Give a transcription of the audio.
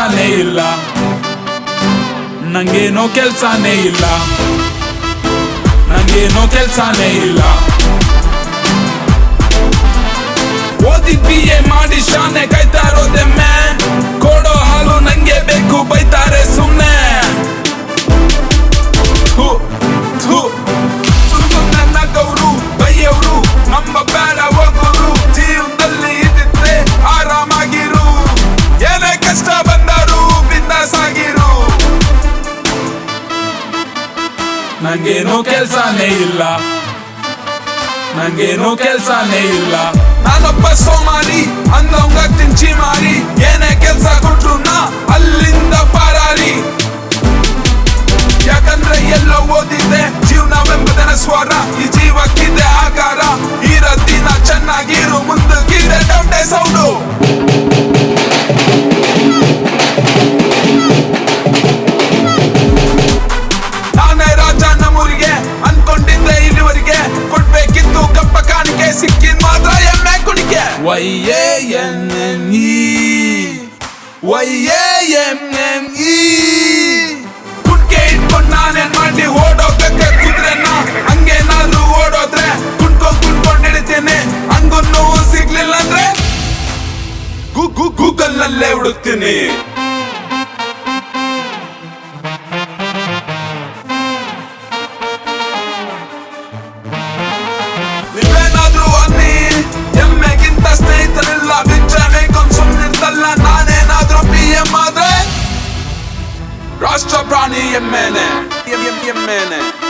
ಕೆಲ್ಸನೇ ಇಲ್ಲ. ನಂಗೇನೋ ಕೆಲ್ಸನೇ ಇಲ್ಲ. ನಂಗೇನೋ ಕೆಲ್ಸನೇ ಇಲ್ಲ. ಓದಿ ಬಿ ಎ ಮಾಡಿ ಶಾನೆ ಕಾಯ್ತಾ ಇರೋದೆ ಮ್ಯಾನ್ ನಂಗೇನೋ ಕೆಲ್ಸನೇ ಇಲ್ಲ. ನಂಗೇನು ಕೆಲ್ಸನೇ ಇಲ್ಲ. ನಾನೊಬ್ಬ ಸೋಮಾರಿ ಅಂದವಂಗ ತಿಂಚಿ ಮಾರಿ, ಏನೇ ಕೆಲ್ಸ ಕೊಟ್ರು ಅಲ್ಲಿಂದ ಎನ್ ಎನ್ ಕುಟ್ಕೆ ಇಟ್ಕೊಂಡು ನಾನೇನ್ ಮಾಡಿ ಓಡೋಗಕ್ಕೆ ಕುದ್ರೆನ ಹಂಗೇನಾದ್ರೂ ಓಡೋದ್ರೆ ಕುಟ್ಕೊಂಡ್ ಕುಣ್ಕೊಂಡ್ ಹಿಡಿತೇನೆ ಹಂಗೂ ನೋವು ಸಿಗ್ಲಿಲ್ಲ ಅಂದ್ರೆ ಗೂಗಲ್ ನಲ್ಲೇ ಹುಡುಕ್ತೀನಿ Ronnie a minute. Give me a minute.